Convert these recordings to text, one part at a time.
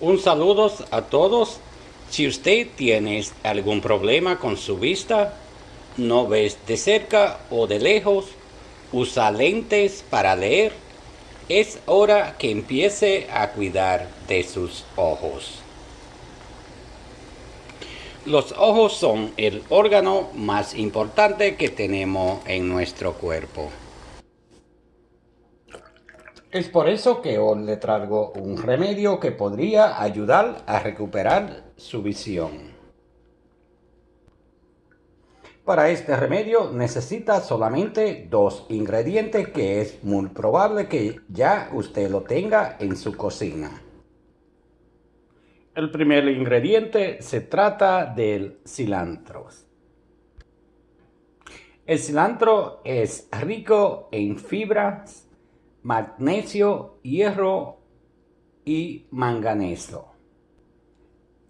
Un saludo a todos. Si usted tiene algún problema con su vista, no ves de cerca o de lejos, usa lentes para leer, es hora que empiece a cuidar de sus ojos. Los ojos son el órgano más importante que tenemos en nuestro cuerpo. Es por eso que hoy le traigo un remedio que podría ayudar a recuperar su visión. Para este remedio necesita solamente dos ingredientes que es muy probable que ya usted lo tenga en su cocina. El primer ingrediente se trata del cilantro. El cilantro es rico en fibras, magnesio, hierro y manganeso.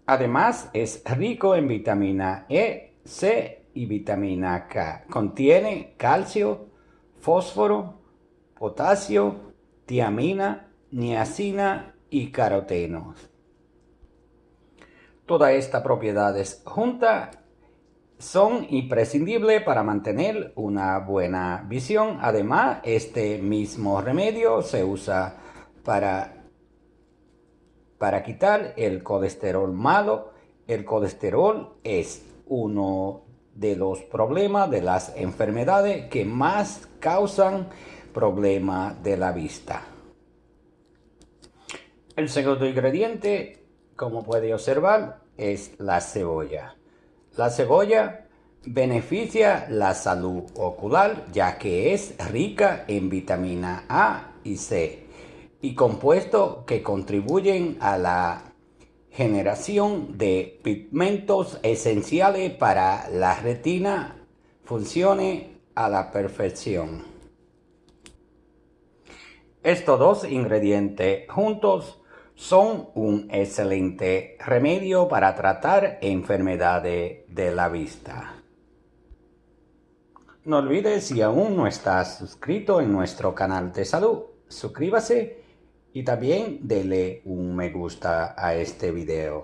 Además es rico en vitamina E, C y vitamina K. Contiene calcio, fósforo, potasio, tiamina, niacina y carotenos. Todas estas propiedades juntas son imprescindibles para mantener una buena visión. Además, este mismo remedio se usa para, para quitar el colesterol malo. El colesterol es uno de los problemas de las enfermedades que más causan problemas de la vista. El segundo ingrediente como puede observar, es la cebolla. La cebolla beneficia la salud ocular ya que es rica en vitamina A y C y compuestos que contribuyen a la generación de pigmentos esenciales para la retina funcione a la perfección. Estos dos ingredientes juntos son un excelente remedio para tratar enfermedades de la vista. No olvides si aún no estás suscrito en nuestro canal de salud, suscríbase y también dele un me gusta a este video.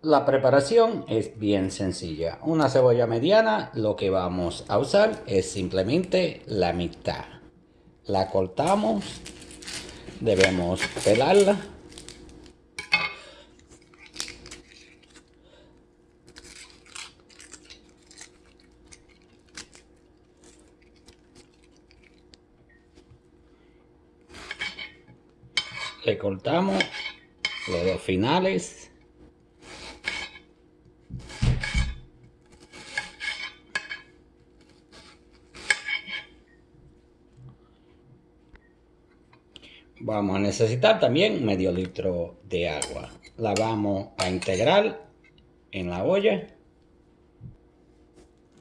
La preparación es bien sencilla. Una cebolla mediana, lo que vamos a usar es simplemente la mitad. La cortamos debemos pelarla. Le cortamos los dos finales Vamos a necesitar también medio litro de agua. La vamos a integrar en la olla.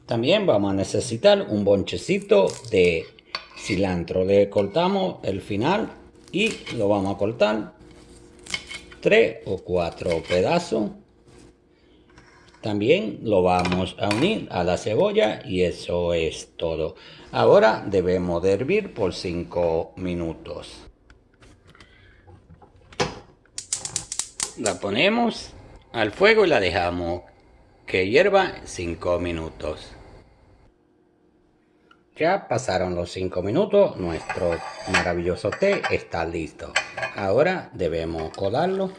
También vamos a necesitar un bonchecito de cilantro. Le cortamos el final y lo vamos a cortar tres o cuatro pedazos. También lo vamos a unir a la cebolla y eso es todo. Ahora debemos de hervir por 5 minutos. La ponemos al fuego y la dejamos que hierva 5 minutos. Ya pasaron los 5 minutos, nuestro maravilloso té está listo. Ahora debemos colarlo.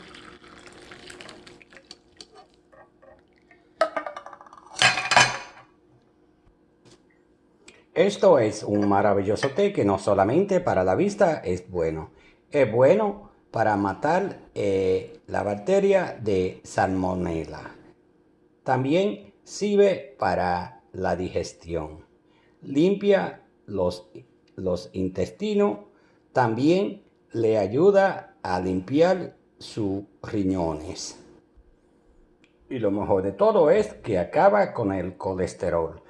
Esto es un maravilloso té que no solamente para la vista es bueno, es bueno para matar eh, la bacteria de salmonella. También sirve para la digestión. Limpia los, los intestinos. También le ayuda a limpiar sus riñones. Y lo mejor de todo es que acaba con el colesterol.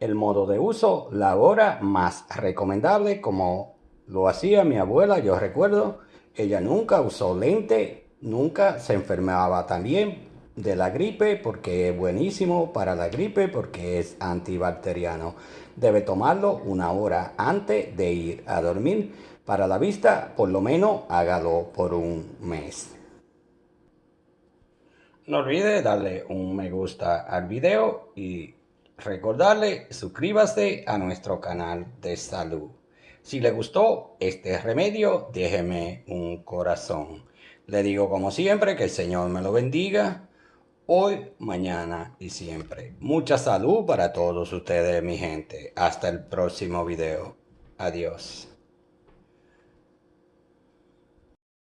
El modo de uso, la hora más recomendable como lo hacía mi abuela, yo recuerdo, ella nunca usó lente, nunca se enfermaba también de la gripe porque es buenísimo para la gripe porque es antibacteriano. Debe tomarlo una hora antes de ir a dormir para la vista, por lo menos hágalo por un mes. No olvide darle un me gusta al video y recordarle suscríbase a nuestro canal de salud. Si le gustó este remedio, déjeme un corazón. Le digo como siempre que el Señor me lo bendiga hoy, mañana y siempre. Mucha salud para todos ustedes, mi gente. Hasta el próximo video. Adiós.